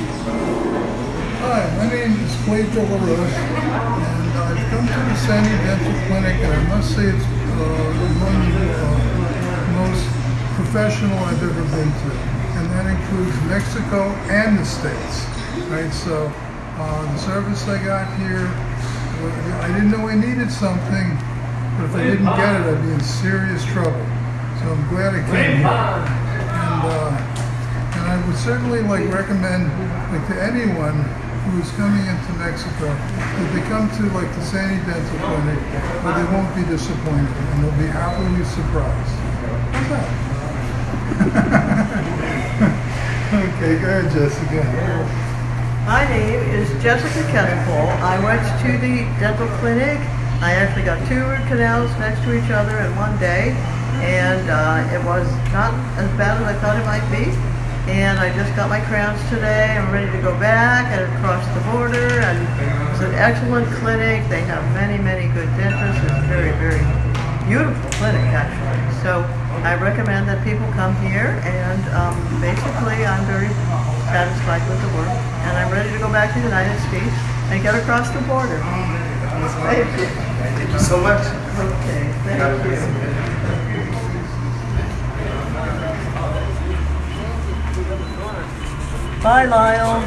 Hi, my name is Clay LaRoche, and I've come to the Sandy Dental Clinic, and I must say it's uh, one of the uh, most professional I've ever been to, and that includes Mexico and the States. Right, so uh, the service I got here, uh, I didn't know I needed something, but if I didn't get it, I'd be in serious trouble. So I'm glad I came here. And, uh, I would certainly like recommend like to anyone who is coming into Mexico that they come to like the Sandy Dental Clinic, but they won't be disappointed and they'll be happily surprised. That? okay, go ahead, Jessica. My name is Jessica Kespel. I went to the dental clinic. I actually got two root canals next to each other in one day, and uh, it was not as bad as I thought it might be. And I just got my crowns today. I'm ready to go back and across the border. And it's an excellent clinic. They have many, many good dentists. It's a very, very beautiful clinic, actually. So I recommend that people come here. And um, basically, I'm very satisfied with the work. And I'm ready to go back to the United States and get across the border. Thank you. Thank you so much. Okay, thank you. Bye, Lyle.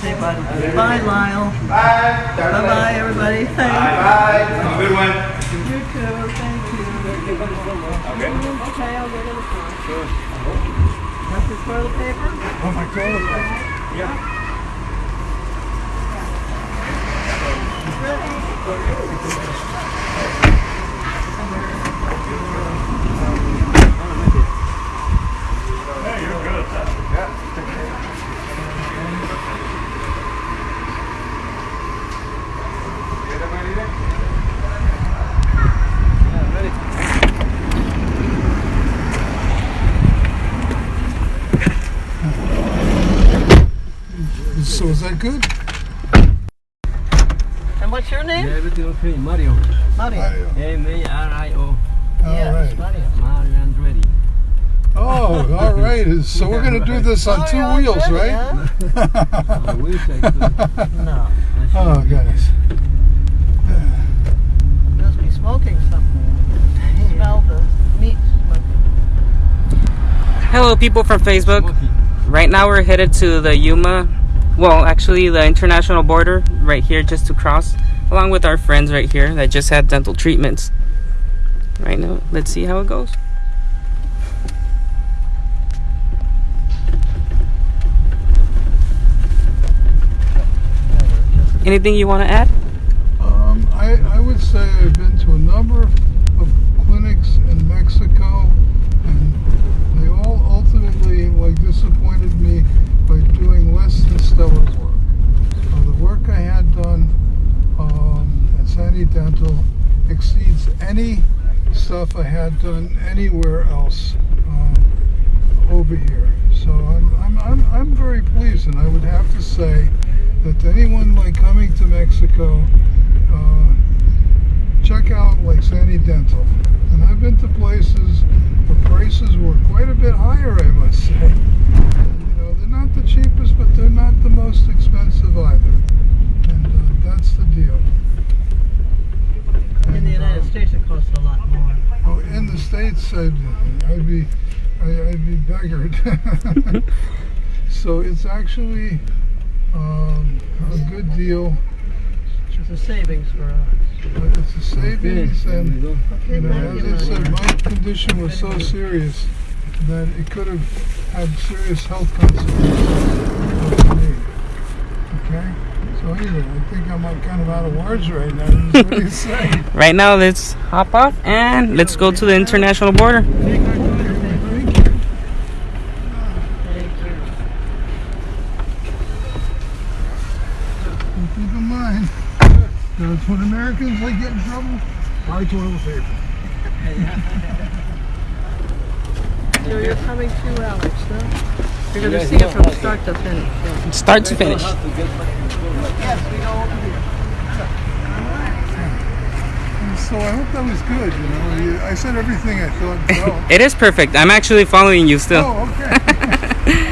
Say bye. Bye, Lyle. Bye. Bye-bye, everybody. Thanks. Bye. Have a good one. You too. Thank you. Okay, Okay, I'll get it. Sure. Want your toilet paper? Oh, my toilet paper. So is that good? And what's your name? Everything okay, Mario. Mario. M A R I O. All Yes, right. Mario. Mario Andretti. Oh, all right. So we're gonna do this on two Mario wheels, Andretti, right? huh? I wish I could. No. Oh, goodness. You must be smoking something. Smell the meat smoking. Hello, people from Facebook. Smoky. Right now, we're headed to the Yuma, well, actually, the international border right here just to cross, along with our friends right here that just had dental treatments. Right now, let's see how it goes. Anything you want to add? Um, I, I would say I've been to a number of clinics in Mexico, and they all ultimately like disappointed me by doing less than stellar work. Uh, the work I had done um, at Sandy Dental exceeds any stuff I had done anywhere else um, over here. So I'm, I'm, I'm, I'm very pleased, and I would have to say that anyone like coming to Mexico, uh, check out like Sandy Dental. And I've been to places where prices were quite a bit higher, I must say. And, you know, they're not the cheapest, but they're not the most expensive either. And uh, that's the deal. In the United States, it costs a lot more. Oh, in the States, I'd, I'd be, I- I'd be beggared. so it's actually um, a good deal. It's a savings for us. But it's a savings, and go. you know, as I said, my condition was so serious that it could have had serious health consequences for me. Okay. So anyway, I think I'm kind of out of words right now. What do you say? Right now, let's hop off and let's go to the international border. Thank you. And keep in mind, that's when Americans like get in trouble. Buy toilet paper. So you're coming to Alex, huh? You're going to see it from start to finish. yeah. Start to finish. Yes, we go over here. And so I hope that was good. You know, I said everything I thought. and. It is perfect. I'm actually following you still. oh, okay.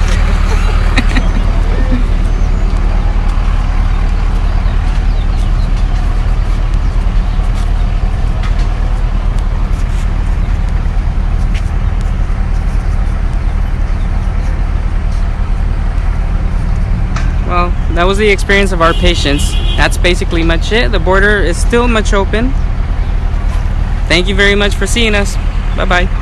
was the experience of our patients. That's basically much it. The border is still much open. Thank you very much for seeing us. Bye bye.